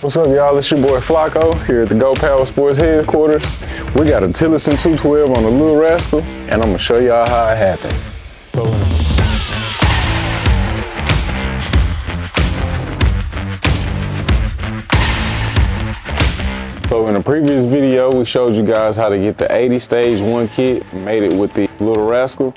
What's up, y'all? It's your boy Flacco here at the Go Power Sports headquarters. We got a Tillotson 212 on the Little Rascal, and I'm gonna show y'all how it happened. So in the previous video, we showed you guys how to get the 80 stage one kit, made it with the Little Rascal.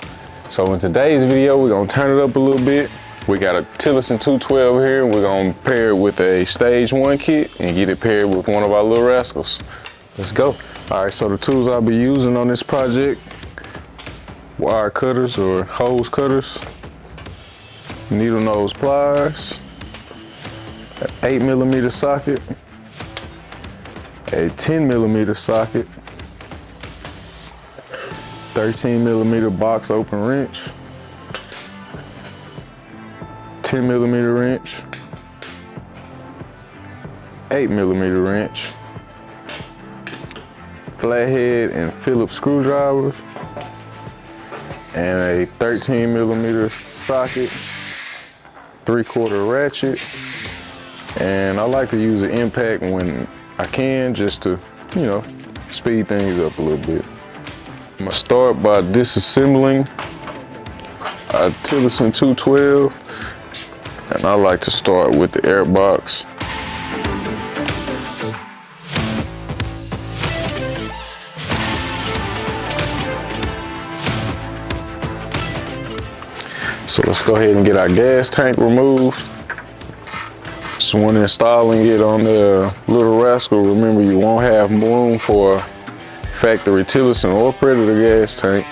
So in today's video, we're gonna turn it up a little bit. We got a Tillotson 212 here, we're gonna pair it with a stage one kit and get it paired with one of our Little Rascals. Let's go. All right, so the tools I'll be using on this project, wire cutters or hose cutters, needle nose pliers, an eight millimeter socket, a 10 millimeter socket, 13 millimeter box open wrench, 10 millimeter wrench, 8 millimeter wrench, flathead and Phillips screwdrivers, and a 13 millimeter socket, three quarter ratchet, and I like to use an impact when I can just to, you know, speed things up a little bit. I'm gonna start by disassembling a Tillotson 212, and I like to start with the air box. So let's go ahead and get our gas tank removed. So when installing it on the Little Rascal, remember you won't have room for factory Tillotson or Predator gas tank.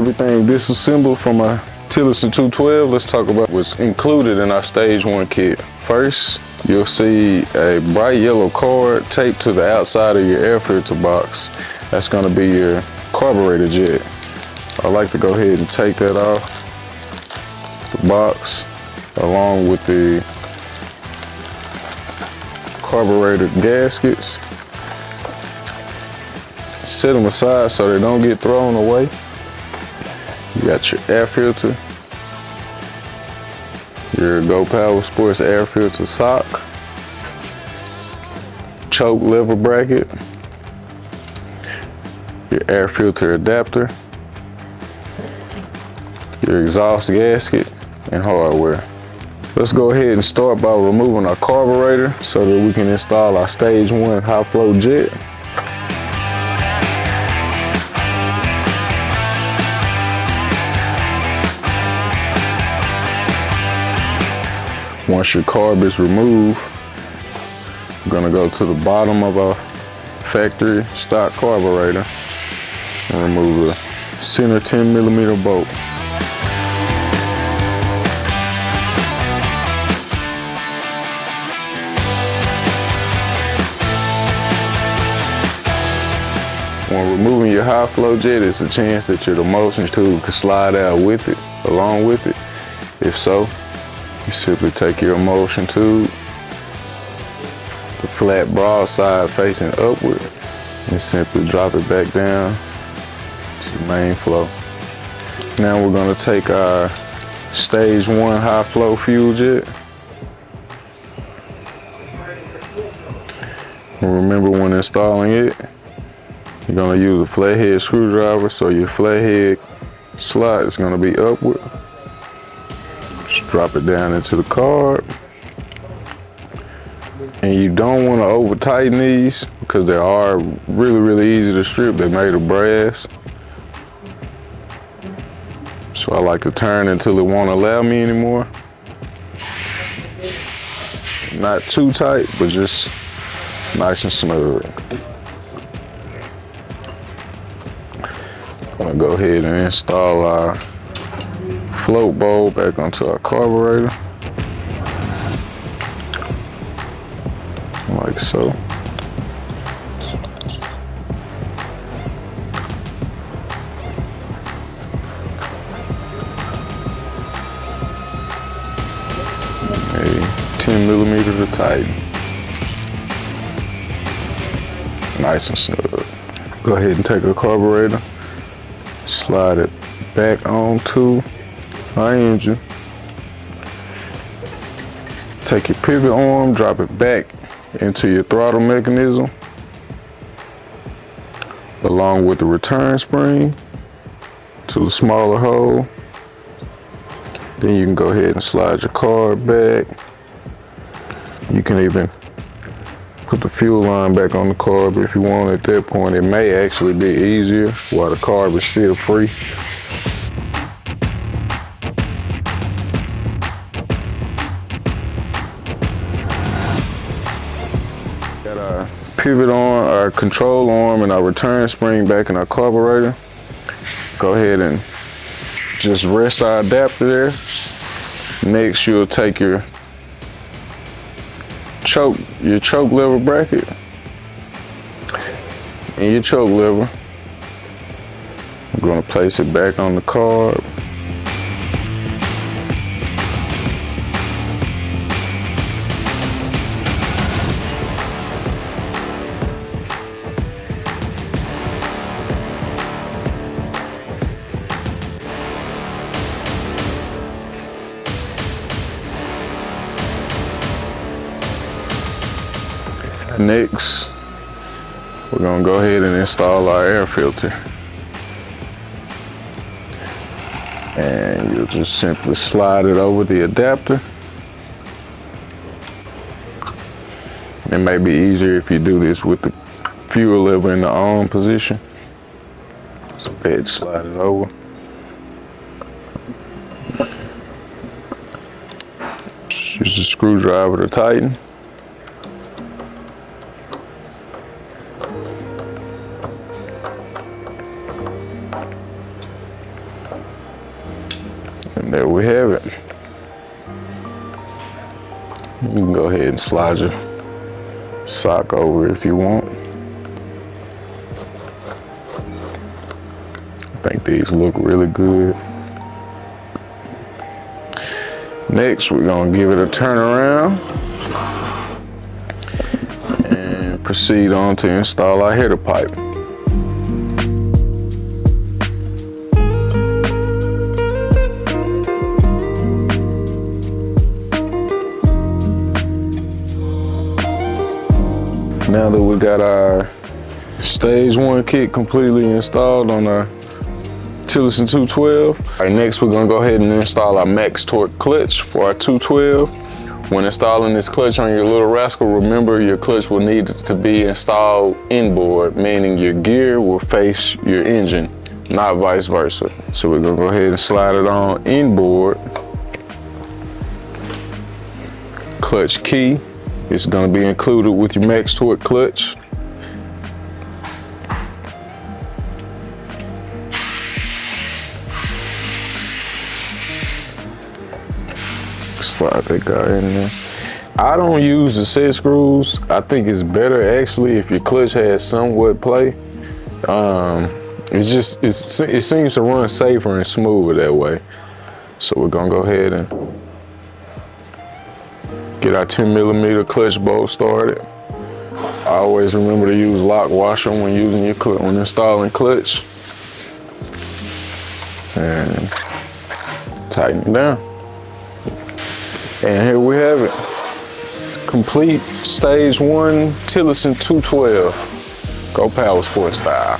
Everything disassembled from our Tillotson 212, let's talk about what's included in our stage one kit. First, you'll see a bright yellow card taped to the outside of your air filter box. That's gonna be your carburetor jet. I like to go ahead and take that off the box along with the carburetor gaskets. Set them aside so they don't get thrown away. You got your air filter, your Go Power Sports air filter sock, choke lever bracket, your air filter adapter, your exhaust gasket, and hardware. Let's go ahead and start by removing our carburetor so that we can install our stage one high flow jet. Once your carb is removed, I'm gonna go to the bottom of our factory stock carburetor and remove the center 10 millimeter bolt. When removing your high flow jet, it's a chance that your emulsion tube could slide out with it, along with it. If so, you simply take your emulsion tube, the flat broadside facing upward, and simply drop it back down to the main flow. Now we're gonna take our stage one high flow fuel jet. And remember when installing it, you're gonna use a flathead screwdriver so your flathead slot is gonna be upward. Drop it down into the carb. And you don't wanna over tighten these because they are really, really easy to strip. They're made of brass. So I like to turn until it won't allow me anymore. Not too tight, but just nice and smooth. I'm gonna go ahead and install our float bowl back onto our carburetor. Like so. A 10 millimeter to tighten. Nice and snug. Go ahead and take a carburetor Slide it back onto our engine. Take your pivot arm, drop it back into your throttle mechanism along with the return spring to the smaller hole. Then you can go ahead and slide your carb back. You can even put the fuel line back on the carb if you want at that point. It may actually be easier while the carb is still free. Pivot arm, our control arm, and our return spring back in our carburetor. Go ahead and just rest our adapter there. Next, you'll take your choke, your choke lever bracket and your choke lever. I'm gonna place it back on the carb. Next, we're gonna go ahead and install our air filter. And you'll just simply slide it over the adapter. It may be easier if you do this with the fuel lever in the on position. So go ahead slide it over. Use the screwdriver to tighten. There we have it. You can go ahead and slide your sock over if you want. I think these look really good. Next, we're gonna give it a turn around and proceed on to install our header pipe. Now that we got our stage one kit completely installed on our Tillotson 212, all right, next we're gonna go ahead and install our max torque clutch for our 212. When installing this clutch on your little rascal, remember your clutch will need to be installed inboard, meaning your gear will face your engine, not vice versa. So we're gonna go ahead and slide it on inboard. Clutch key, it's gonna be included with your max torque clutch. Slide that guy in there. I don't use the set screws. I think it's better actually if your clutch has somewhat play. Um, it's just, it's, it seems to run safer and smoother that way. So we're gonna go ahead and get our 10 millimeter clutch bolt started. I always remember to use lock washer when using your clutch, when installing clutch. And tighten it down. And here we have it. Complete stage one Tillotson 212. Go Power Sport style.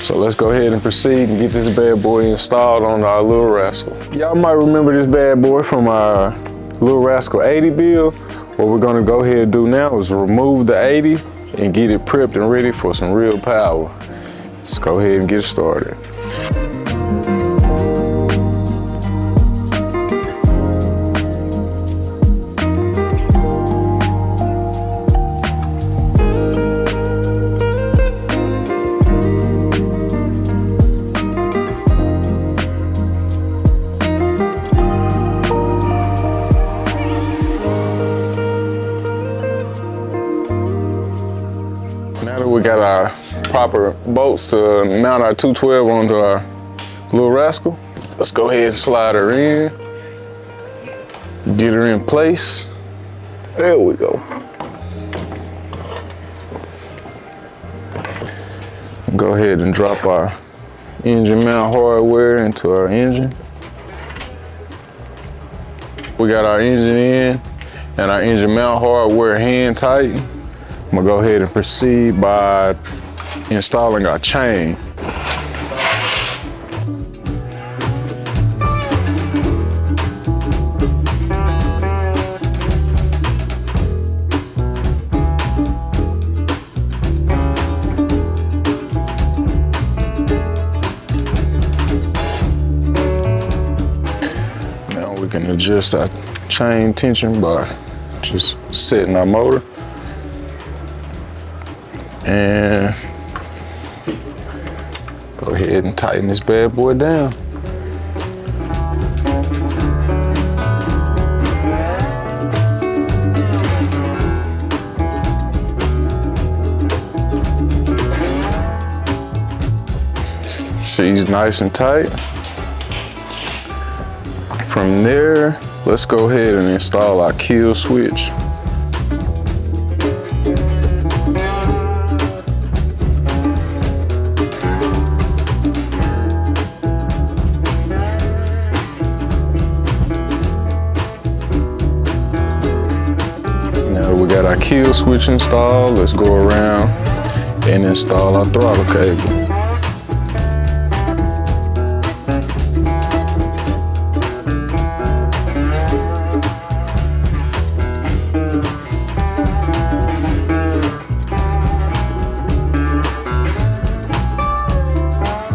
So let's go ahead and proceed and get this bad boy installed on our Little Rascal. Y'all might remember this bad boy from our Little Rascal 80 build. What we're gonna go ahead and do now is remove the 80 and get it prepped and ready for some real power. Let's go ahead and get started. Got our proper bolts to mount our 212 onto our little rascal, let's go ahead and slide her in. Get her in place. There we go. Go ahead and drop our engine mount hardware into our engine. We got our engine in and our engine mount hardware hand tight. I'm gonna go ahead and proceed by installing our chain. Now we can adjust our chain tension by just setting our motor. And go ahead and tighten this bad boy down. She's nice and tight. From there, let's go ahead and install our kill switch. Our kill switch installed, let's go around and install our throttle cable.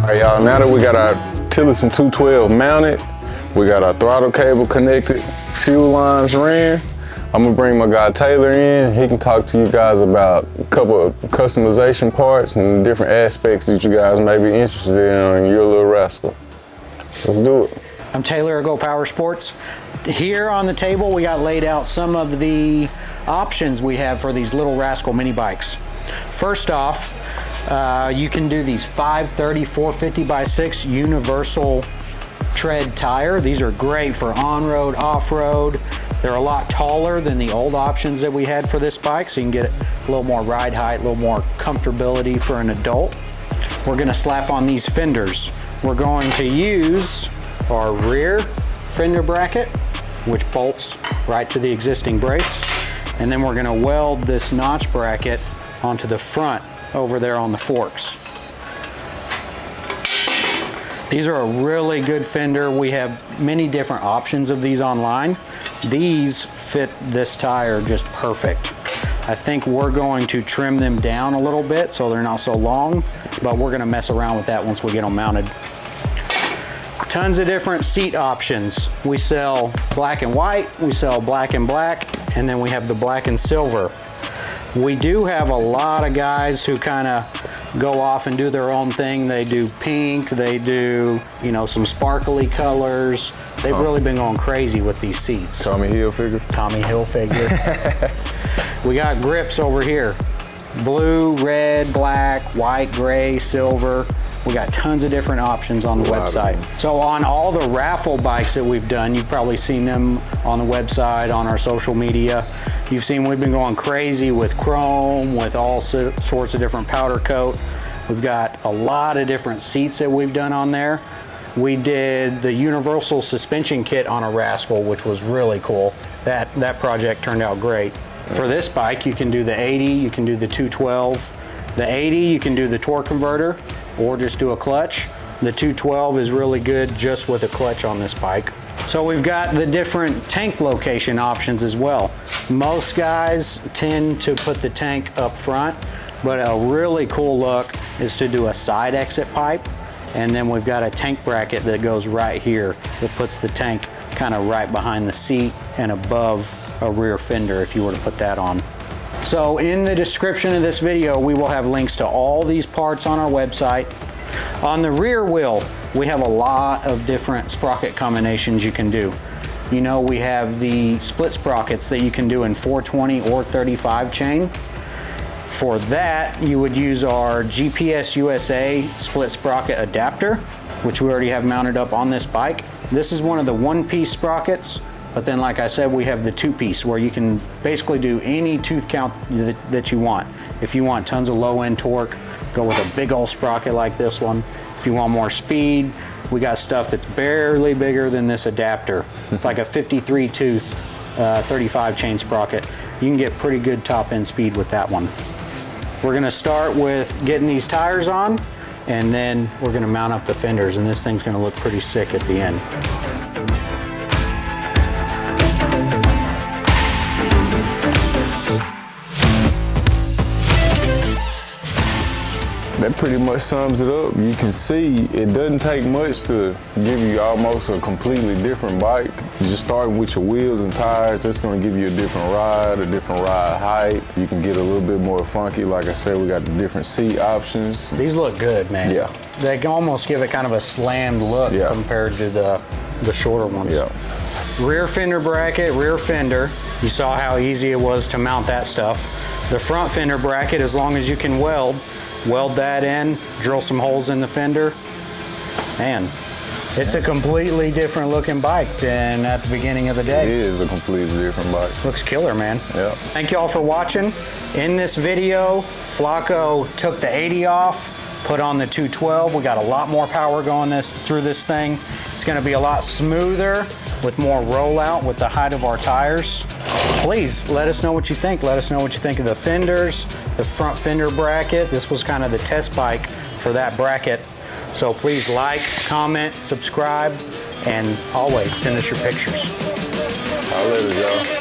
right, y'all, now that we got our Tillotson 212 mounted, we got our throttle cable connected, fuel lines ran, I'm gonna bring my guy Taylor in. He can talk to you guys about a couple of customization parts and different aspects that you guys may be interested in in your little rascal. So let's do it. I'm Taylor of Go Power Sports. Here on the table, we got laid out some of the options we have for these little rascal mini bikes. First off, uh, you can do these 530 450 by 6 universal tread tire. These are great for on-road, off-road. They're a lot taller than the old options that we had for this bike, so you can get a little more ride height, a little more comfortability for an adult. We're gonna slap on these fenders. We're going to use our rear fender bracket, which bolts right to the existing brace. And then we're gonna weld this notch bracket onto the front over there on the forks. These are a really good fender. We have many different options of these online. These fit this tire just perfect. I think we're going to trim them down a little bit so they're not so long, but we're gonna mess around with that once we get them mounted. Tons of different seat options. We sell black and white, we sell black and black, and then we have the black and silver. We do have a lot of guys who kind of go off and do their own thing. They do pink, they do, you know, some sparkly colors. They've Tom. really been going crazy with these seats. Tommy Hilfiger. Tommy Hilfiger. we got grips over here. Blue, red, black, white, gray, silver. We got tons of different options on the website. So on all the raffle bikes that we've done, you've probably seen them on the website, on our social media. You've seen we've been going crazy with chrome, with all sorts of different powder coat. We've got a lot of different seats that we've done on there. We did the universal suspension kit on a Rascal, which was really cool. That, that project turned out great. For this bike, you can do the 80, you can do the 212. The 80, you can do the torque converter or just do a clutch. The 212 is really good just with a clutch on this bike. So we've got the different tank location options as well. Most guys tend to put the tank up front, but a really cool look is to do a side exit pipe. And then we've got a tank bracket that goes right here that puts the tank kind of right behind the seat and above a rear fender if you were to put that on. So in the description of this video, we will have links to all these parts on our website. On the rear wheel, we have a lot of different sprocket combinations you can do. You know, we have the split sprockets that you can do in 420 or 35 chain. For that, you would use our GPS USA split sprocket adapter, which we already have mounted up on this bike. This is one of the one-piece sprockets but then, like I said, we have the two piece where you can basically do any tooth count that, that you want. If you want tons of low end torque, go with a big old sprocket like this one. If you want more speed, we got stuff that's barely bigger than this adapter. It's like a 53 tooth, uh, 35 chain sprocket. You can get pretty good top end speed with that one. We're gonna start with getting these tires on and then we're gonna mount up the fenders and this thing's gonna look pretty sick at the end. That pretty much sums it up. You can see it doesn't take much to give you almost a completely different bike. Just starting with your wheels and tires, that's gonna give you a different ride, a different ride height. You can get a little bit more funky. Like I said, we got the different seat options. These look good, man. Yeah. They can almost give it kind of a slammed look Yeah. compared to the, the shorter ones. Yeah. Rear fender bracket, rear fender. You saw how easy it was to mount that stuff. The front fender bracket, as long as you can weld, weld that in, drill some holes in the fender. and it's a completely different looking bike than at the beginning of the It day. is a completely different bike. Looks killer, man. Yeah. Thank you all for watching. In this video, Flacco took the 80 off, put on the 212. We got a lot more power going this through this thing. It's gonna be a lot smoother with more rollout with the height of our tires. Please let us know what you think. Let us know what you think of the fenders, the front fender bracket. This was kind of the test bike for that bracket. So please like, comment, subscribe, and always send us your pictures. I'll y'all.